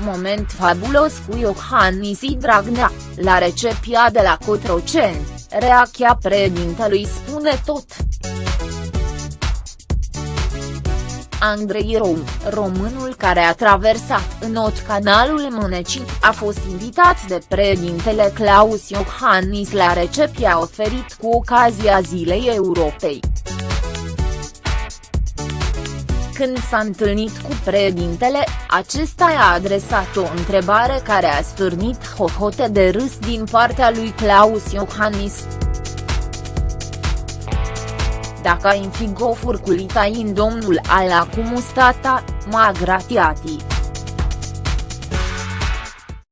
moment fabulos cu Iohannis Dragnea, la recepția de la Cotroceni, reacția președintelui spune tot. Andrei Rom, românul care a traversat în not canalul Mânecii, a fost invitat de președintele Claus Iohannis la recepția oferit cu ocazia Zilei Europei. Când s-a întâlnit cu președintele, acesta i-a adresat o întrebare care a stârnit hohote de râs din partea lui Claus Iohannis. Dacă ai fi gofuri cu litain domnul ala cum stata, ma gratiati.